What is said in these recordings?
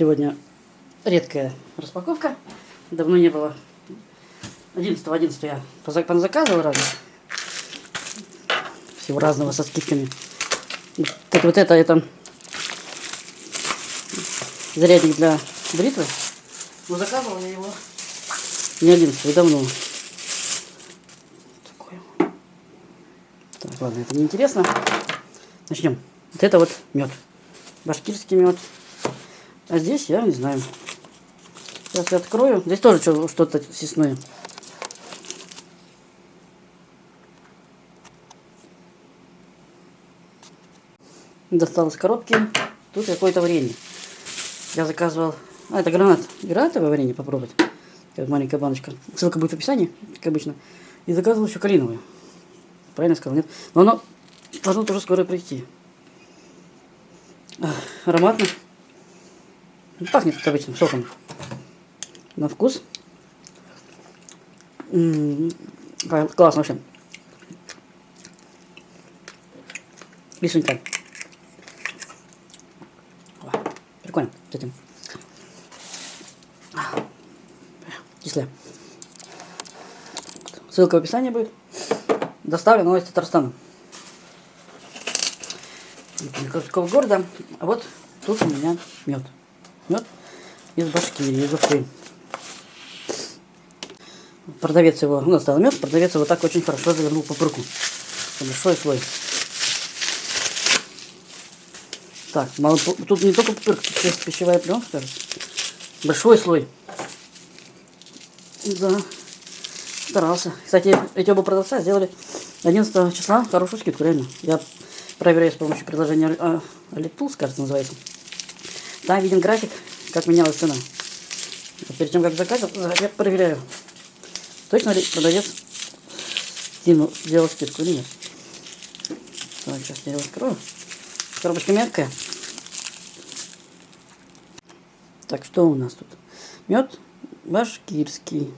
Сегодня редкая распаковка. Давно не было. 11 11 я заказывал разных. Всего разного со скидками. Так вот это, это зарядник для бритвы. Но заказывал я его не 11 давно. Такой. Так, ладно, это не интересно. Начнем. Вот это вот мед. Башкирский мед. А здесь я не знаю. Сейчас я открою. Здесь тоже что- что-то съестное. Достал из коробки. Тут какое-то варенье. Я заказывал... А, это гранат. Гранатовое варенье попробовать. Как маленькая баночка. Ссылка будет в описании, как обычно. И заказывал еще калиновое. Правильно сказал, нет? Но оно должно тоже скоро прийти. Ах, Ароматно. Пахнет как обычным соком. На вкус. М, ка- Классно вообще. Вишенька. О, Прикольно с этим. Кислая. Ссылка в описании будет. Доставлено из Татарстана. Никакого города. А вот тут у меня мед. Мед из Башкирии, из Уфы. Продавец его, ну, достал мед, продавец его так очень хорошо завернул по пруку. Большой слой. Так, мало, тут не только пупырка, тут есть пищевая пленка. Большой слой. Да, старался. Кстати, эти оба продавца сделали 11 числа хорошую скидку, реально. Я проверяю с помощью приложения а, Alitools, кажется, называется. Там виден график, как менялась цена. Вот перед тем, как заказывать, я проверяю, точно ли продавец скинул, сделал скидку или нет. Так, сейчас я его открою. Коробочка мягкая. Так, что у нас тут? Мед башкирский,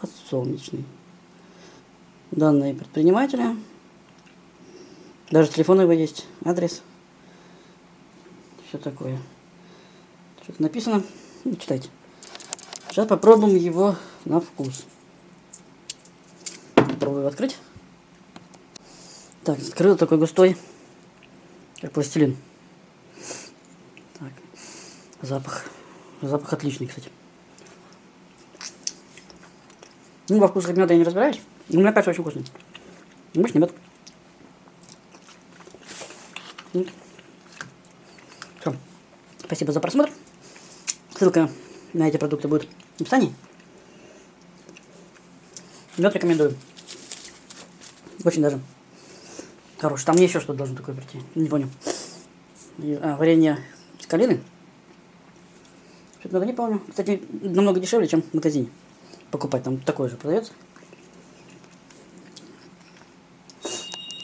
подсолнечный. Данные предпринимателя. Даже телефон его есть, адрес. Все такое. Что-то написано. Ну, читайте. Сейчас попробуем его на вкус. Попробую открыть. Так, открыл такой густой, как пластилин. Так, запах. Запах отличный, кстати. Ну, во вкусах меда я не разбираюсь. Но мне кажется, очень вкусный. Обычный мед. Все. Спасибо за просмотр. Ссылка на эти продукты будет в описании. Мед рекомендую. Очень даже хороший. Там мне еще что-то должно такое прийти. Не понял. А, варенье с калины. Что-то не помню. Кстати, намного дешевле, чем в магазине покупать. Там такой же продается.